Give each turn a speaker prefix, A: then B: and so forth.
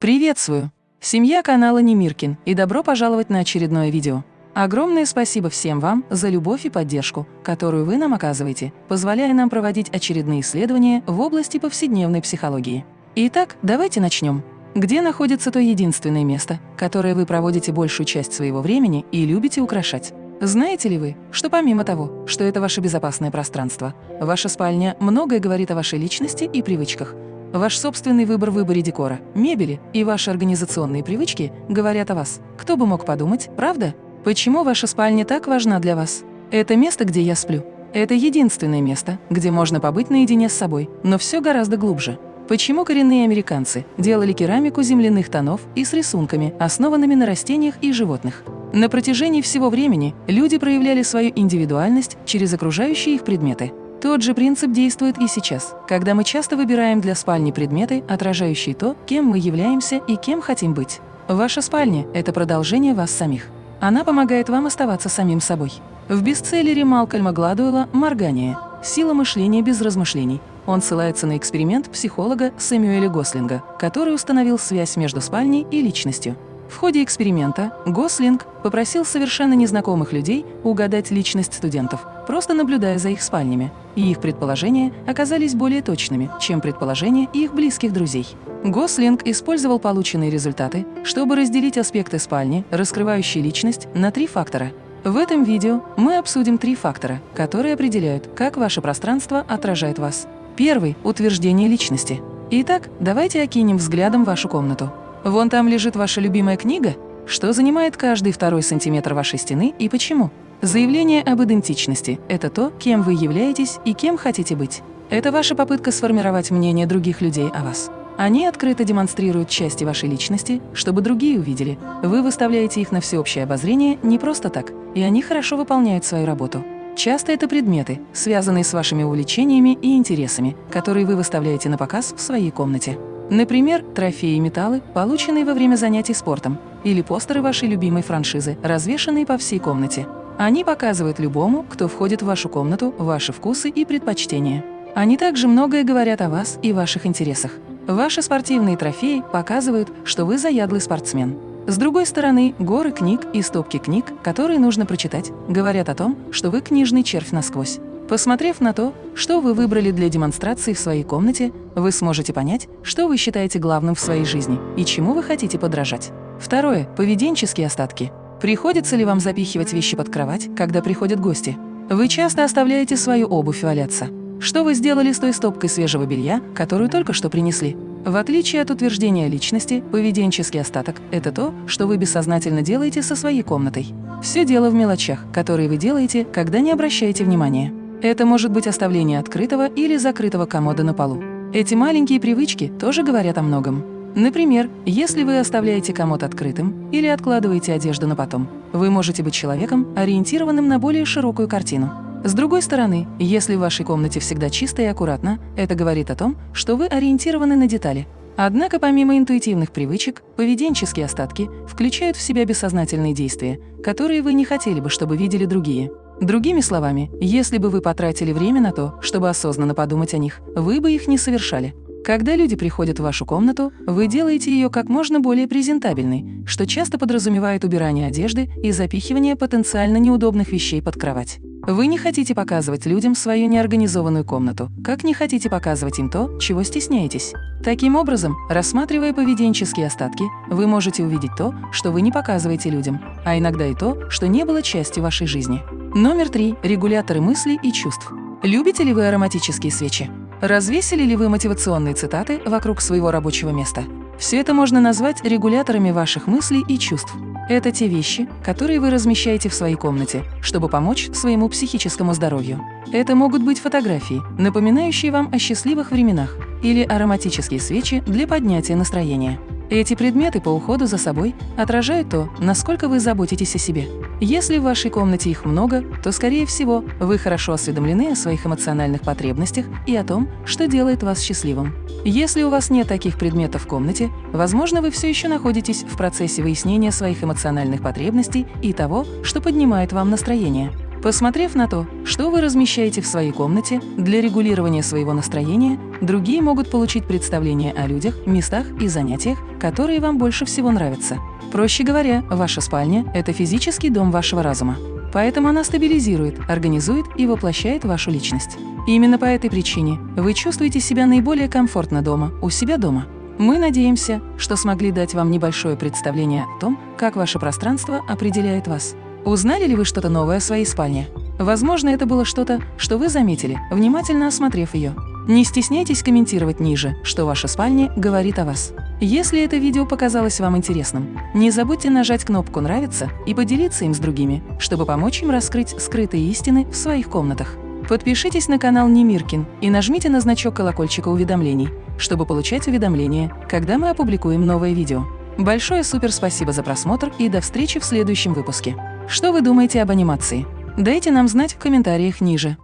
A: Приветствую! Семья канала Немиркин и добро пожаловать на очередное видео. Огромное спасибо всем вам за любовь и поддержку, которую вы нам оказываете, позволяя нам проводить очередные исследования в области повседневной психологии. Итак, давайте начнем. Где находится то единственное место, которое вы проводите большую часть своего времени и любите украшать? Знаете ли вы, что помимо того, что это ваше безопасное пространство, ваша спальня многое говорит о вашей личности и привычках, Ваш собственный выбор в выборе декора, мебели и ваши организационные привычки говорят о вас. Кто бы мог подумать, правда? Почему ваша спальня так важна для вас? Это место, где я сплю. Это единственное место, где можно побыть наедине с собой, но все гораздо глубже. Почему коренные американцы делали керамику земляных тонов и с рисунками, основанными на растениях и животных? На протяжении всего времени люди проявляли свою индивидуальность через окружающие их предметы. Тот же принцип действует и сейчас, когда мы часто выбираем для спальни предметы, отражающие то, кем мы являемся и кем хотим быть. Ваша спальня – это продолжение вас самих. Она помогает вам оставаться самим собой. В бестселлере Малкольма Гладуэлла «Моргание. Сила мышления без размышлений» он ссылается на эксперимент психолога Сэмюэля Гослинга, который установил связь между спальней и личностью. В ходе эксперимента Гослинг попросил совершенно незнакомых людей угадать личность студентов, просто наблюдая за их спальнями, и их предположения оказались более точными, чем предположения их близких друзей. Гослинг использовал полученные результаты, чтобы разделить аспекты спальни, раскрывающие личность, на три фактора. В этом видео мы обсудим три фактора, которые определяют, как ваше пространство отражает вас. Первый – утверждение личности. Итак, давайте окинем взглядом вашу комнату. Вон там лежит ваша любимая книга? Что занимает каждый второй сантиметр вашей стены и почему? Заявление об идентичности – это то, кем вы являетесь и кем хотите быть. Это ваша попытка сформировать мнение других людей о вас. Они открыто демонстрируют части вашей личности, чтобы другие увидели. Вы выставляете их на всеобщее обозрение не просто так, и они хорошо выполняют свою работу. Часто это предметы, связанные с вашими увлечениями и интересами, которые вы выставляете на показ в своей комнате. Например, трофеи и металлы, полученные во время занятий спортом, или постеры вашей любимой франшизы, развешанные по всей комнате. Они показывают любому, кто входит в вашу комнату, ваши вкусы и предпочтения. Они также многое говорят о вас и ваших интересах. Ваши спортивные трофеи показывают, что вы заядлый спортсмен. С другой стороны, горы книг и стопки книг, которые нужно прочитать, говорят о том, что вы книжный червь насквозь. Посмотрев на то, что вы выбрали для демонстрации в своей комнате, вы сможете понять, что вы считаете главным в своей жизни и чему вы хотите подражать. Второе – поведенческие остатки. Приходится ли вам запихивать вещи под кровать, когда приходят гости? Вы часто оставляете свою обувь валяться. Что вы сделали с той стопкой свежего белья, которую только что принесли? В отличие от утверждения личности, поведенческий остаток – это то, что вы бессознательно делаете со своей комнатой. Все дело в мелочах, которые вы делаете, когда не обращаете внимания. Это может быть оставление открытого или закрытого комода на полу. Эти маленькие привычки тоже говорят о многом. Например, если вы оставляете комод открытым или откладываете одежду на потом, вы можете быть человеком, ориентированным на более широкую картину. С другой стороны, если в вашей комнате всегда чисто и аккуратно, это говорит о том, что вы ориентированы на детали. Однако помимо интуитивных привычек, поведенческие остатки включают в себя бессознательные действия, которые вы не хотели бы, чтобы видели другие. Другими словами, если бы вы потратили время на то, чтобы осознанно подумать о них, вы бы их не совершали. Когда люди приходят в вашу комнату, вы делаете ее как можно более презентабельной, что часто подразумевает убирание одежды и запихивание потенциально неудобных вещей под кровать. Вы не хотите показывать людям свою неорганизованную комнату, как не хотите показывать им то, чего стесняетесь. Таким образом, рассматривая поведенческие остатки, вы можете увидеть то, что вы не показываете людям, а иногда и то, что не было частью вашей жизни. Номер три. Регуляторы мыслей и чувств. Любите ли вы ароматические свечи? Развесили ли вы мотивационные цитаты вокруг своего рабочего места? Все это можно назвать регуляторами ваших мыслей и чувств. Это те вещи, которые вы размещаете в своей комнате, чтобы помочь своему психическому здоровью. Это могут быть фотографии, напоминающие вам о счастливых временах, или ароматические свечи для поднятия настроения. Эти предметы по уходу за собой отражают то, насколько вы заботитесь о себе. Если в вашей комнате их много, то, скорее всего, вы хорошо осведомлены о своих эмоциональных потребностях и о том, что делает вас счастливым. Если у вас нет таких предметов в комнате, возможно, вы все еще находитесь в процессе выяснения своих эмоциональных потребностей и того, что поднимает вам настроение. Посмотрев на то, что вы размещаете в своей комнате для регулирования своего настроения, другие могут получить представление о людях, местах и занятиях, которые вам больше всего нравятся. Проще говоря, ваша спальня – это физический дом вашего разума. Поэтому она стабилизирует, организует и воплощает вашу личность. Именно по этой причине вы чувствуете себя наиболее комфортно дома, у себя дома. Мы надеемся, что смогли дать вам небольшое представление о том, как ваше пространство определяет вас. Узнали ли вы что-то новое о своей спальне? Возможно, это было что-то, что вы заметили, внимательно осмотрев ее. Не стесняйтесь комментировать ниже, что ваша спальня говорит о вас. Если это видео показалось вам интересным, не забудьте нажать кнопку «Нравится» и поделиться им с другими, чтобы помочь им раскрыть скрытые истины в своих комнатах. Подпишитесь на канал Немиркин и нажмите на значок колокольчика уведомлений, чтобы получать уведомления, когда мы опубликуем новое видео. Большое супер спасибо за просмотр и до встречи в следующем выпуске. Что вы думаете об анимации? Дайте нам знать в комментариях ниже.